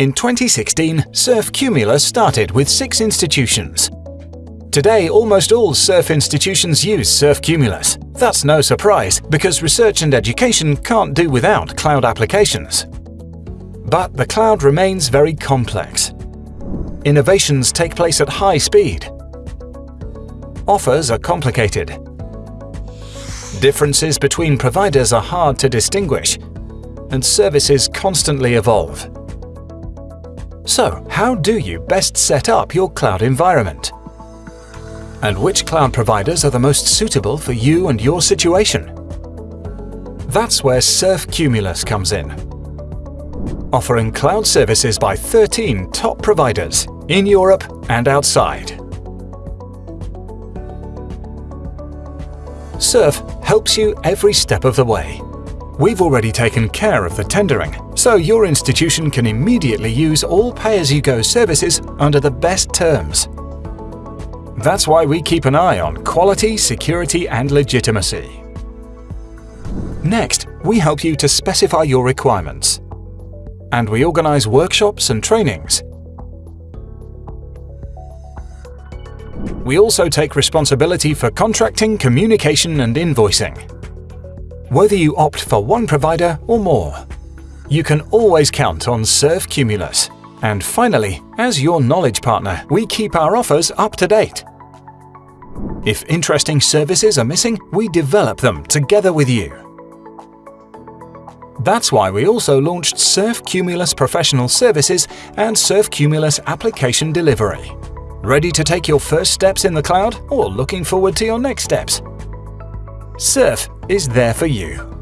In 2016, Surf Cumulus started with six institutions. Today, almost all SURF institutions use Surf Cumulus. That's no surprise, because research and education can't do without cloud applications. But the cloud remains very complex. Innovations take place at high speed. Offers are complicated. Differences between providers are hard to distinguish, and services constantly evolve. So, how do you best set up your cloud environment? And which cloud providers are the most suitable for you and your situation? That's where Surf Cumulus comes in. Offering cloud services by 13 top providers in Europe and outside. Surf helps you every step of the way. We've already taken care of the tendering, so your institution can immediately use all pay-as-you-go services under the best terms. That's why we keep an eye on quality, security and legitimacy. Next, we help you to specify your requirements. And we organize workshops and trainings. We also take responsibility for contracting, communication and invoicing. Whether you opt for one provider or more, you can always count on Surf Cumulus. And finally, as your knowledge partner, we keep our offers up to date. If interesting services are missing, we develop them together with you. That's why we also launched Surf Cumulus Professional Services and Surf Cumulus Application Delivery. Ready to take your first steps in the cloud or looking forward to your next steps? Surf is there for you.